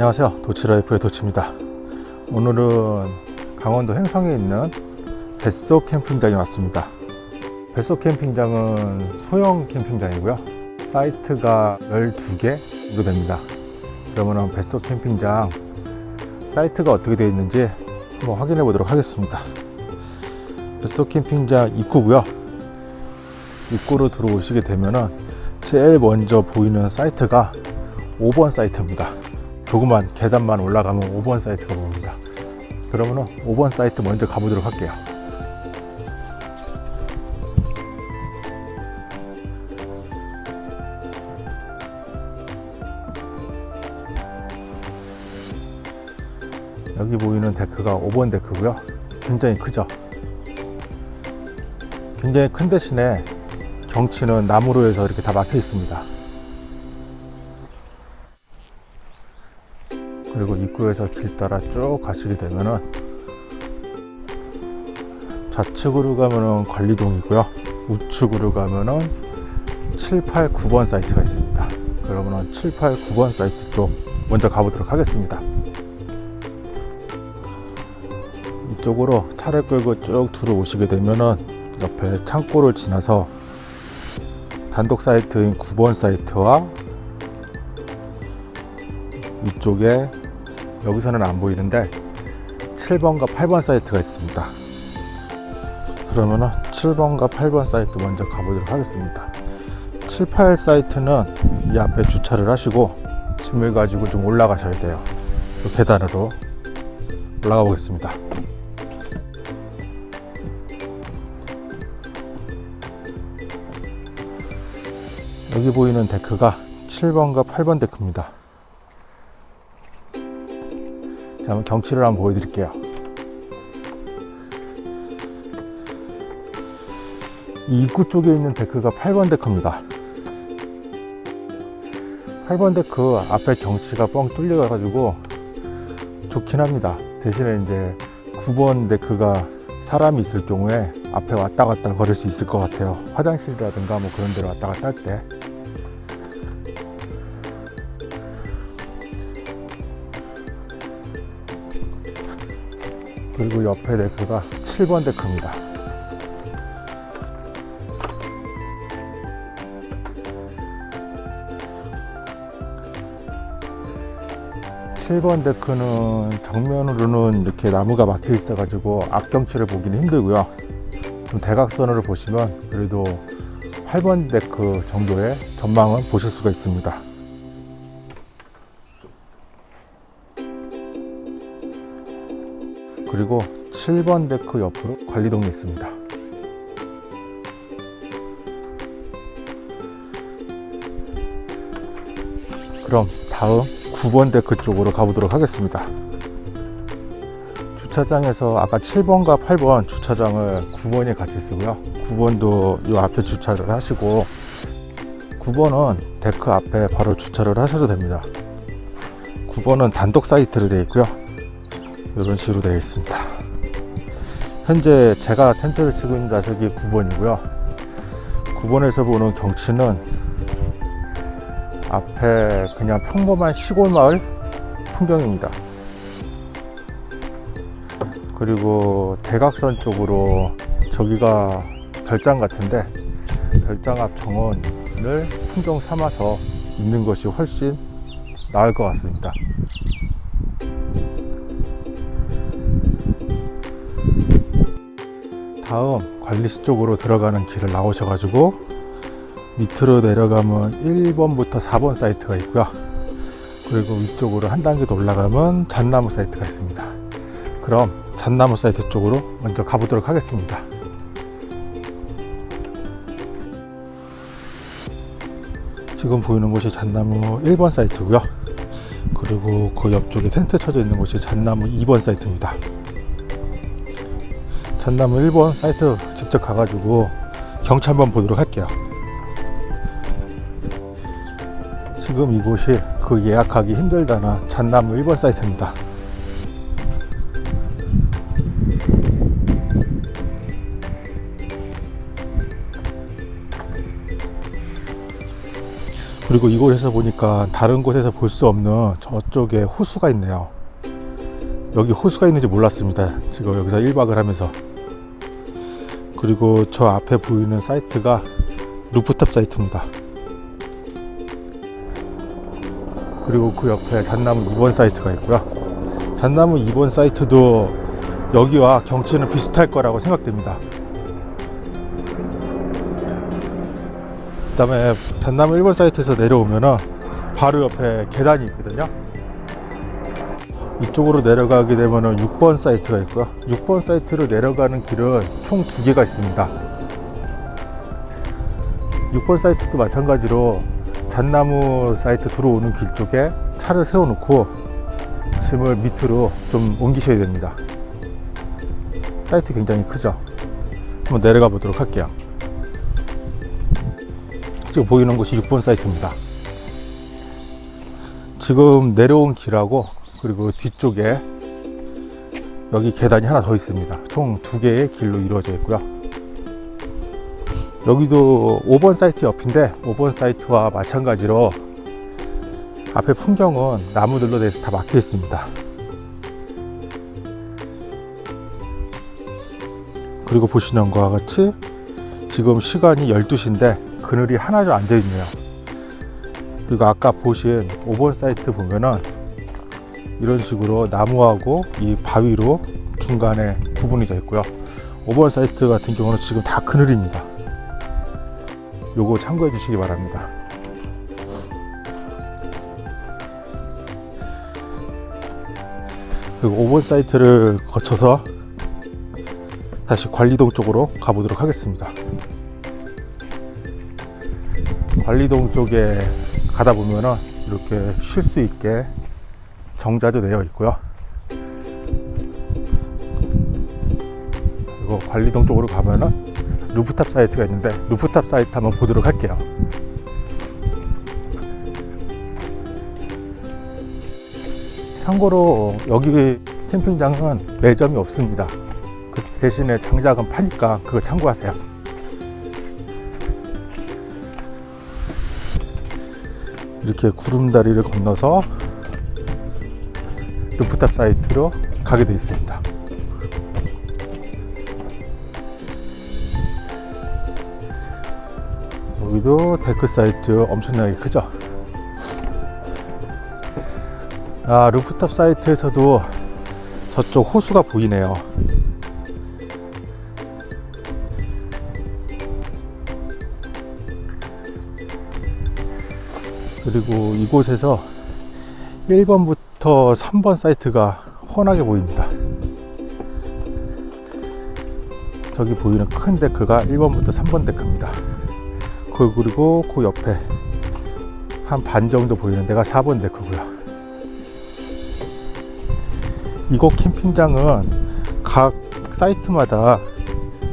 안녕하세요. 도치라이프의 도치입니다. 오늘은 강원도 횡성에 있는 뱃속 캠핑장에 왔습니다. 뱃속 캠핑장은 소형 캠핑장이고요. 사이트가 12개 정도 됩니다. 그러면 뱃속 캠핑장 사이트가 어떻게 되어 있는지 한번 확인해 보도록 하겠습니다. 뱃속 캠핑장 입구고요. 입구로 들어오시게 되면은 제일 먼저 보이는 사이트가 5번 사이트입니다 조그만 계단만 올라가면 5번 사이트가 보입니다. 그러면 5번 사이트 먼저 가보도록 할게요. 여기 보이는 데크가 5번 데크고요. 굉장히 크죠? 굉장히 큰 대신에 경치는 나무로 해서 이렇게 다 막혀 있습니다 그리고 입구에서 길 따라 쭉 가시게 되면은 좌측으로 가면은 관리동이고요. 우측으로 가면은 7, 8, 9번 사이트가 있습니다. 그러면은 7, 8, 9번 사이트 쪽 먼저 가보도록 하겠습니다. 이쪽으로 차를 끌고 쭉 들어오시게 되면은 옆에 창고를 지나서 단독 사이트인 9번 사이트와 이쪽에 여기서는 안 보이는데 7번과 8번 사이트가 있습니다. 그러면은 7번과 8번 사이트 먼저 가보도록 하겠습니다. 7, 8 사이트는 이 앞에 주차를 하시고 짐을 가지고 좀 올라가셔야 돼요. 이 계단으로 올라가 보겠습니다. 여기 보이는 데크가 7번과 8번 데크입니다 한번 경치를 한번 보여드릴게요. 이 입구 쪽에 있는 데크가 8번 데크입니다. 8번 데크 앞에 경치가 뻥 뚫려 가지고 좋긴 합니다. 대신에 이제 9번 데크가 사람이 있을 경우에 앞에 왔다 갔다 걸을 수 있을 것 같아요. 화장실이라든가 뭐 그런 데로 왔다 갔다 할 때. 그리고 옆에 데크가 7번 데크입니다. 칠번 데크는 정면으로는 이렇게 나무가 막혀 있어 가지고 앞경치를 보기는 힘들고요 좀 대각선으로 보시면 그래도 8번 데크 정도의 전망은 보실 수가 있습니다 그리고 7번 데크 옆으로 관리동이 있습니다. 그럼 다음 9번 데크 쪽으로 가보도록 하겠습니다. 주차장에서 아까 7번과 8번 주차장을 9번이 같이 쓰고요. 9번도 이 앞에 주차를 하시고 9번은 데크 앞에 바로 주차를 하셔도 됩니다. 9번은 단독 사이트로 되어 있고요. 이런 식으로 되어 있습니다. 현재 제가 텐트를 치고 있는 좌석이 9번이고요. 9번에서 보는 경치는 앞에 그냥 평범한 시골 마을 풍경입니다. 그리고 대각선 쪽으로 저기가 별장 같은데 별장 앞 정원을 풍경 삼아서 있는 것이 훨씬 나을 것 같습니다 다음 관리실 쪽으로 들어가는 길을 나오셔 가지고 밑으로 내려가면 1번부터 4번 사이트가 있고요. 그리고 위쪽으로 한 단계 더 올라가면 잣나무 사이트가 있습니다. 그럼 잣나무 사이트 쪽으로 먼저 가보도록 하겠습니다. 지금 보이는 곳이 잣나무 1번 사이트고요. 그리고 그 옆쪽에 텐트 쳐져 있는 곳이 잣나무 2번 사이트입니다 전나무 1번 사이트 직접 가가지고 경치 한번 보도록 할게요 지금 이곳이 그 예약하기 힘들다는 잣나무 1번 사이트입니다 그리고 이곳에서 보니까 다른 곳에서 볼 수 없는 저쪽에 호수가 있네요. 여기 호수가 있는지 몰랐습니다. 지금 여기서 1박을 하면서. 그리고 저 앞에 보이는 사이트가 루프탑 사이트입니다. 그리고 그 옆에 잣나무 2번 사이트가 있고요. 잣나무 2번 사이트도 여기와 경치는 비슷할 거라고 생각됩니다. 그 다음에 잣나무 1번 사이트에서 내려오면은 바로 옆에 계단이 있거든요. 이쪽으로 내려가게 되면은 6번 사이트가 있고요. 6번 사이트로 내려가는 길은 총 두 개가 있습니다. 6번 사이트도 마찬가지로 잣나무 사이트 들어오는 길 쪽에 차를 세워놓고 짐을 밑으로 좀 옮기셔야 됩니다. 사이트 굉장히 크죠. 한번 내려가 보도록 할게요. 지금 보이는 곳이 6번 사이트입니다. 지금 내려온 길하고 그리고 뒤쪽에 여기 계단이 하나 더 있습니다. 총 두 개의 길로 이루어져 있고요. 여기도 5번 사이트 옆인데 5번 사이트와 마찬가지로 앞에 풍경은 나무들로 돼서 다 막혀 있습니다. 그리고 보시는 것과 같이 지금 시간이 12시인데 그늘이 하나도 앉아 있네요. 그리고 아까 보신 5번 사이트 보면은 이런 식으로 나무하고 이 바위로 중간에 구분이 되어 있고요. 5번 사이트 같은 경우는 지금 다 그늘입니다. 요거 참고해 주시기 바랍니다. 그리고 5번 사이트를 거쳐서 다시 관리동 쪽으로 가보도록 하겠습니다. 관리동 쪽에 가다 보면은 이렇게 쉴 수 있게 정자도 내어 있고요. 그리고 관리동 쪽으로 가면은 루프탑 사이트가 있는데 루프탑 사이트 한번 보도록 할게요. 참고로 여기 캠핑장은 매점이 없습니다. 그 대신에 장작은 파니까 그거 참고하세요. 이렇게 구름다리를 건너서 루프탑 사이트로 가게 되어 있습니다. 여기도 데크 사이트 엄청나게 크죠. 아, 루프탑 사이트에서도 저쪽 호수가 보이네요. 그리고 이곳에서 1번부터 3번 사이트가 훤하게 보입니다. 저기 보이는 큰 데크가 1번부터 3번 데크입니다. 그 그리고 그 옆에 한 반 정도 보이는 데가 4번 데크고요. 이곳 캠핑장은 각 사이트마다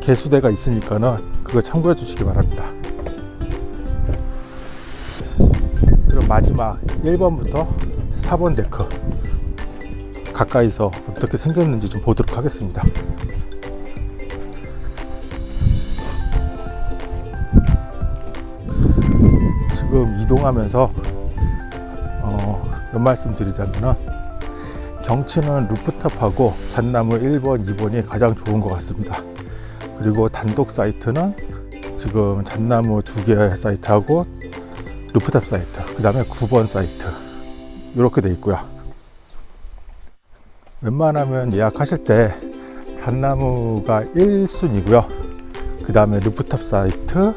개수대가 있으니까는 그거 참고해 주시기 바랍니다. 그럼 마지막 1번부터 4번 데크 가까이서 어떻게 생겼는지 좀 보도록 하겠습니다. 지금 이동하면서 어, 몇 말씀 드리자면은 경치는 루프탑하고 잣나무 1번, 2번이 가장 좋은 것 같습니다. 그리고 단독 사이트는 지금 잣나무 두개 사이트하고 루프탑 사이트, 그 다음에 9번 사이트 이렇게 돼 있고요. 웬만하면 예약하실 때 잣나무가 1순위고요. 그 다음에 루프탑 사이트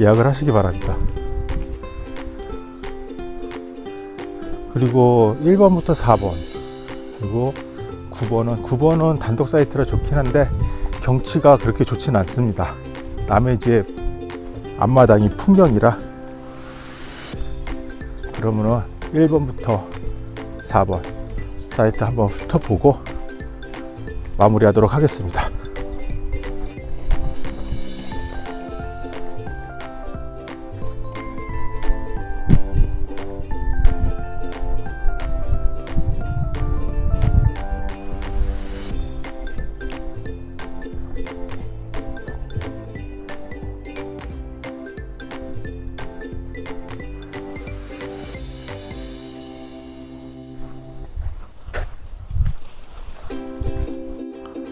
예약을 하시기 바랍니다. 그리고 1번부터 4번 그리고 9번은 9번은 단독 사이트라 좋긴 한데 경치가 그렇게 좋진 않습니다. 남의 집 앞마당이 풍경이라 그러면은 1번부터 4번 사이트 한번 훑어보고 마무리하도록 하겠습니다.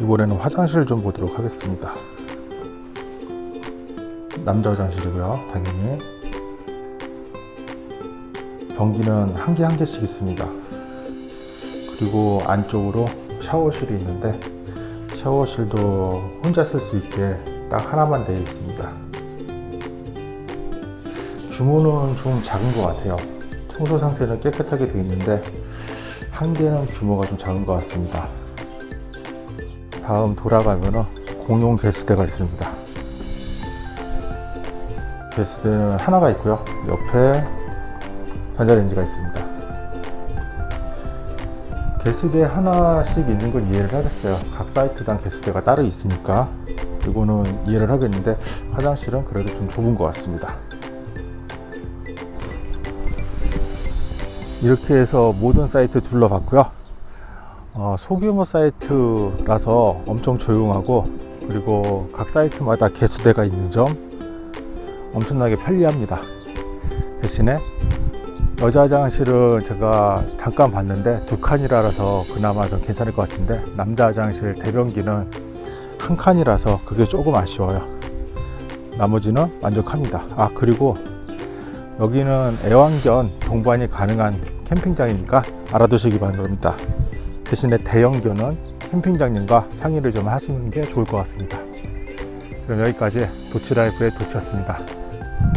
이번에는 화장실 좀 보도록 하겠습니다. 남자 화장실이고요. 당연히 변기는 한 개 한 개씩 있습니다. 그리고 안쪽으로 샤워실이 있는데 샤워실도 혼자 쓸 수 있게 딱 하나만 되어 있습니다. 규모는 좀 작은 것 같아요. 청소 상태는 깨끗하게 되어 있는데 한 개는 규모가 좀 작은 것 같습니다. 다음 돌아가면은 공용 개수대가 있습니다. 개수대는 하나가 있고요. 옆에 전자레인지가 있습니다. 개수대 하나씩 있는 건 이해를 하겠어요. 각 사이트당 개수대가 따로 있으니까 이거는 이해를 하겠는데 화장실은 그래도 좀 좁은 것 같습니다. 이렇게 해서 모든 사이트 둘러봤고요. 어, 소규모 사이트라서 엄청 조용하고 그리고 각 사이트마다 개수대가 있는 점 엄청나게 편리합니다. 대신에 여자 화장실은 제가 잠깐 봤는데 두 칸이라서 그나마 좀 괜찮을 것 같은데 남자 화장실 대변기는 한 칸이라서 그게 조금 아쉬워요. 나머지는 만족합니다. 아 그리고 여기는 애완견 동반이 가능한 캠핑장이니까 알아두시기 바랍니다. 대신에 대형견은 캠핑장님과 상의를 좀 하시는 게 좋을 것 같습니다. 그럼 여기까지 도치라이프의 도치였습니다.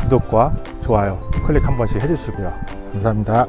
구독과 좋아요 클릭 한 번씩 해주시고요. 감사합니다.